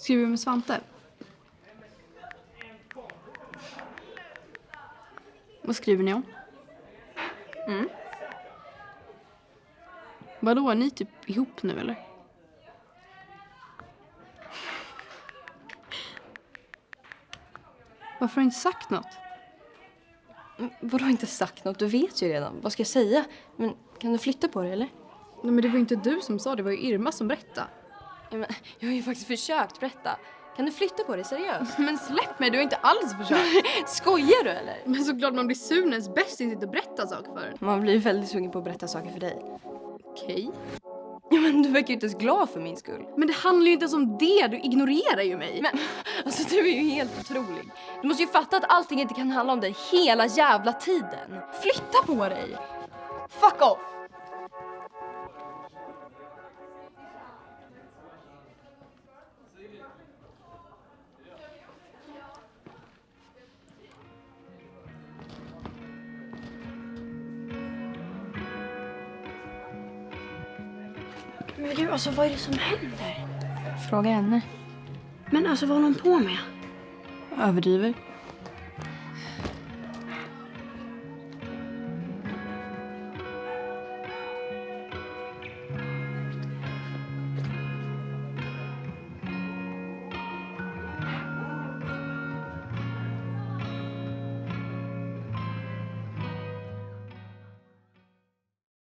Skriver du med Svante? Vad skriver ni om? Mm. Vadå, är ni typ ihop nu eller? Varför har du inte sagt något? Mm, Vadå inte sagt något? Du vet ju redan. Vad ska jag säga? Men kan du flytta på dig eller? Nej men det var inte du som sa det, var ju Irma som berättade. Ja, men, jag har ju faktiskt försökt berätta. Kan du flytta på dig seriöst? Men släpp mig, du har inte alls försökt. Skojar du eller? Men såklart man blir sur när ens bästis inte berättar saker för. Man blir väldigt sugen på att berätta saker för dig. Okej. Ja men du verkar ju inte ens glad för min skull. Men det handlar ju inte ens om det, du ignorerar ju mig. Men alltså du är ju helt otrolig. Du måste ju fatta att allting inte kan handla om dig hela jävla tiden. Flytta på dig! Fuck off! Men du, alltså vad är det som händer? Fråga henne. Men alltså vad håller hon på med? Överdriver.